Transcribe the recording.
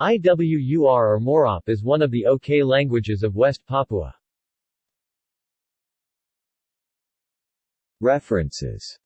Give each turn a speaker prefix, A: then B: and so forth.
A: IWUR or Morop is one of the OK languages of West Papua. References